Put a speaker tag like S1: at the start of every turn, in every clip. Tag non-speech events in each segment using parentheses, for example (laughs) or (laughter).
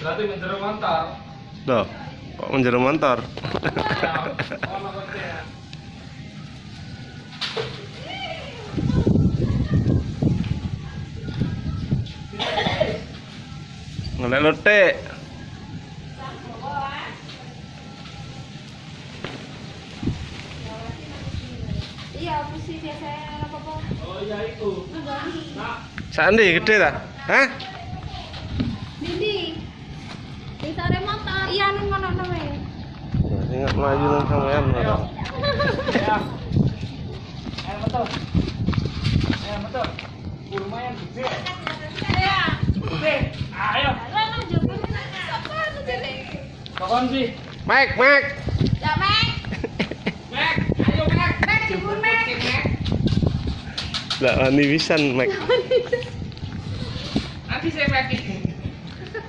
S1: Berarti menjero motor.
S2: Loh, kok menjero motor?
S1: Ya.
S2: Ngelek lotek.
S3: Iya, apa sih biasanya apa-apa?
S1: Oh iya itu. Nah,
S2: Sandi gede ta? Hah?
S3: Dindi. Di sore motor. Iya, nang ngono nang e.
S2: Ingat maju nang sampean.
S1: ayo. Ya. Ayo betul. Ayo betul. Lumayan gede. Gede. Ayo.
S3: Lah?
S1: Kokon sih.
S3: Ya, Mek.
S1: Mek, ayo
S3: jebul, Mek.
S1: Kucing, Mek.
S2: Nggak wani pisan, mek.
S1: Nanti saya Mek.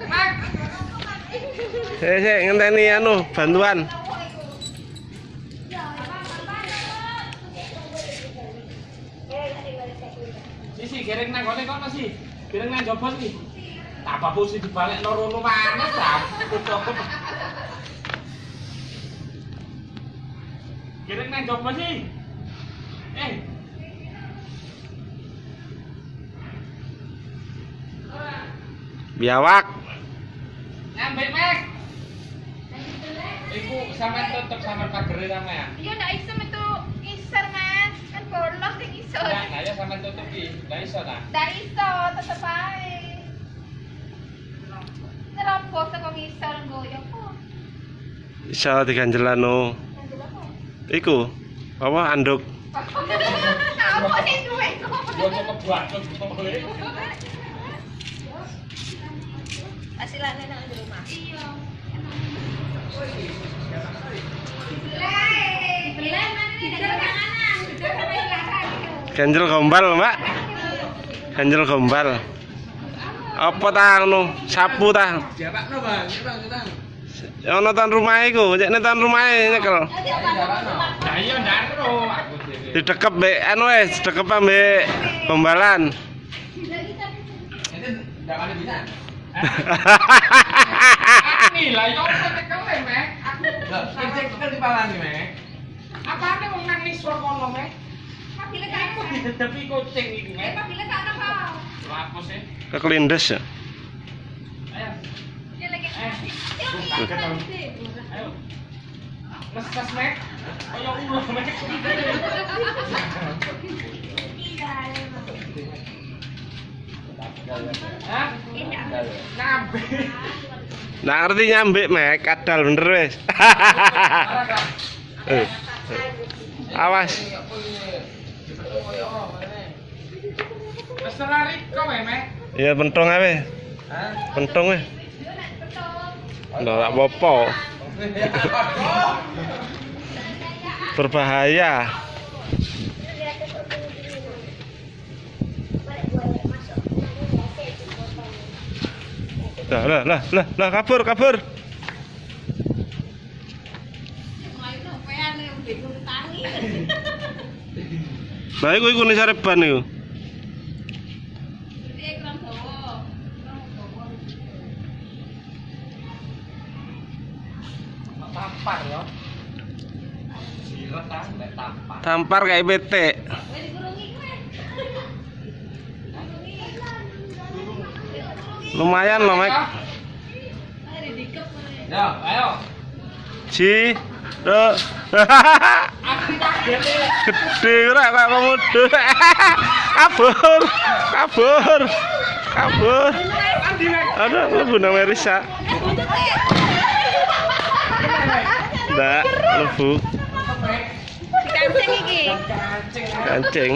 S1: Mek.
S2: Saya saya ngenteni anu bantuan.
S1: Gereng nang gone kono sih. Gereng nang jopo sih. Apa posisi dibalik no rono mana ta? Gereng nang jopo sih. Eh.
S2: Biawak.
S1: Nyampe Mek. Iku sampean tutup sampean pagere sampean.
S3: Iya, ndak iso Bolong sing.
S1: Nah, nah ya tutup iki. Lah iso ta?
S3: Ndak iso, tetep ae. Nerobos saka ngisor nggo ya.
S2: Iso
S3: apa?
S2: Iku apa anduk?
S3: Apa sih duwe kok?
S1: Gua boleh.
S3: Hasilane nang di rumah. Iya. Belen mana nih
S2: Ganjel gombal, Mbak. Ganjel gombal. Apa ta anu? Sapu ta?
S1: Jawabno, Bang. Bang, Bang.
S2: Ya ono tan rumah iku, cek tan rumah nyekel.
S1: Iya.
S2: Didekep mbek anu wis, didekep mbek gombalan.
S1: Ini (laughs) lah yo tekel e, Mek. Aku sing tekel di palan Mek. Wong nang kono, Mek?
S3: Kan.
S1: didedepi kucing iki,
S3: Eh,
S1: Mek.
S3: kan apa?
S1: Apa sih?
S2: Kekelindes ya.
S1: Ayo. Eh. Ayo. Mek. Kaya ulo, Mek. Hah? Nabe.
S2: Nah ngerti nyambik mek, kadal bener wis. (laughs) Eh, Awas.
S1: Wes lari kok, Mek.
S2: Ya pentong ae.
S1: Hah?
S2: Pentong wis. Ndak apa-apa. Berbahaya. Lah lah lah lah lah kabur kabur. Nah iku iku nih sareban iku.
S1: Tampar ya. Silet ta, nek tampar.
S2: Tampar kayak bete. Lumayan loh, Mek.
S1: Ya, ayo.
S2: Ji. Gede ora kayak komodo. Kabur. Kabur. Kabur.
S1: Andi Mek.
S2: Ada lebu nama Risa. Ndak, lebu.
S3: Kancing iki.
S2: Kancing.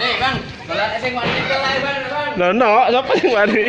S1: Nih, Bang.
S2: Lah no, sapa sing wani?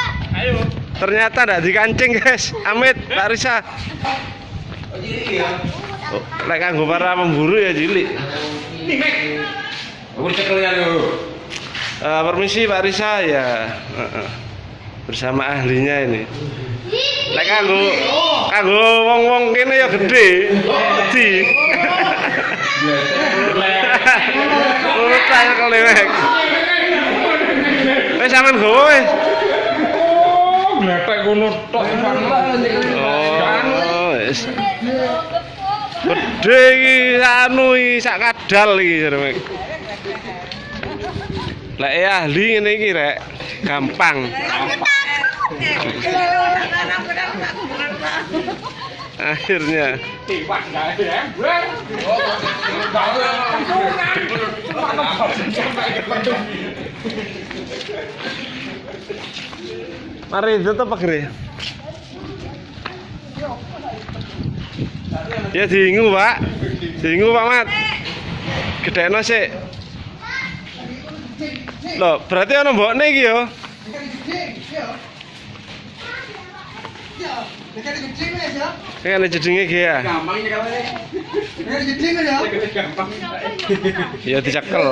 S2: Ternyata ndak dikancing, guys. Amit, Pak Risa. Oh, lek kanggo para pemburu ya cilik.
S1: Aku cekelnya lu.
S2: Eh, permisi Pak Risa ya. Heeh. Bersama ahlinya ini. Lek kanggo kanggo wong-wong kene ya gede. Di. Urutan kelewek. Wis sampean gowo wis.
S1: Glepek ngono tok
S2: Oh. Gede iki anu iki sak kadal iki. Lek ya ahli ngene iki rek, gampang. Akhirnya Mari itu apa gere? Ya diingu, Pak. Diingu, Pak Mat. Gedekno sik. Loh, berarti ana mbokne iki yo. Kayak ada jedinge iki ya.
S1: Gampang ini kalau ini. Gampang.
S2: Ya dicekel.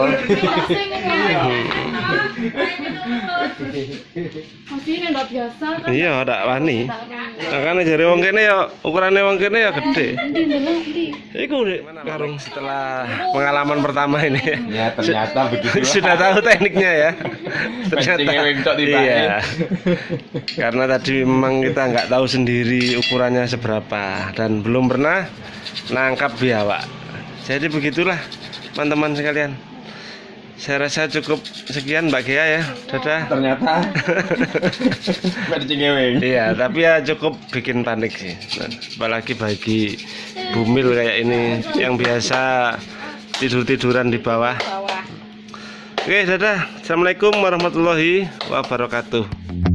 S3: Masih ndak biasa kan.
S2: Iya, ndak wani. Makanya jare wong kene ya ukurane wong kene ya gede. Iku karung setelah pengalaman pertama ini.
S1: Ya, ternyata begitu.
S2: Sudah tahu tekniknya ya.
S1: Tiba
S2: Iya. Karena tadi memang kita nggak tahu sendiri ukurannya seberapa dan belum pernah nangkap biawak. Jadi begitulah teman-teman sekalian. Saya rasa cukup sekian Mbak Gea ya. Dadah.
S1: Ternyata. (laughs)
S2: Iya, tapi ya cukup bikin panik sih. Apalagi bagi bumil kayak ini yang biasa tidur-tiduran di bawah.
S3: Bawah.
S2: Oke, dadah. Assalamualaikum warahmatullahi wabarakatuh.